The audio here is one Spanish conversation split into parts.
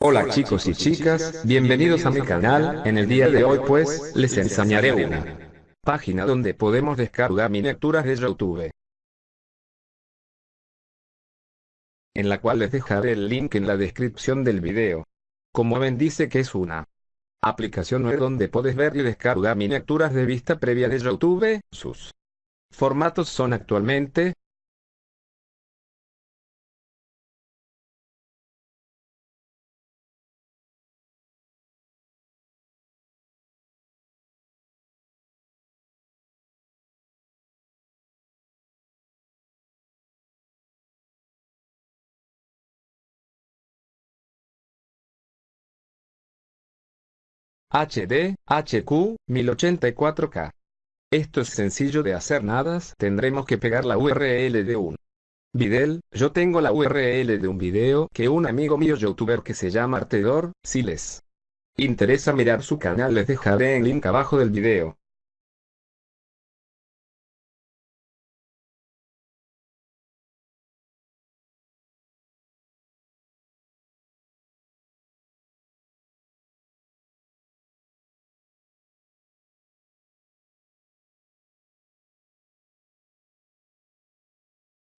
Hola chicos y chicas, bienvenidos a mi canal, en el día de hoy pues, les enseñaré una página donde podemos descargar miniaturas de YouTube. En la cual les dejaré el link en la descripción del video. Como ven dice que es una aplicación web donde puedes ver y descargar miniaturas de vista previa de YouTube, sus formatos son actualmente, HD, HQ, 1084K. Esto es sencillo de hacer nada, tendremos que pegar la URL de un video, yo tengo la URL de un video que un amigo mío youtuber que se llama Artedor, si les interesa mirar su canal les dejaré el link abajo del video.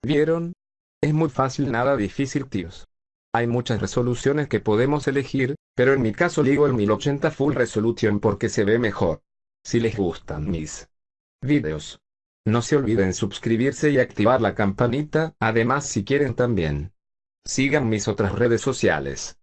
¿Vieron? Es muy fácil nada difícil tíos. Hay muchas resoluciones que podemos elegir, pero en mi caso digo el 1080 Full Resolution porque se ve mejor. Si les gustan mis videos, no se olviden suscribirse y activar la campanita, además si quieren también. Sigan mis otras redes sociales.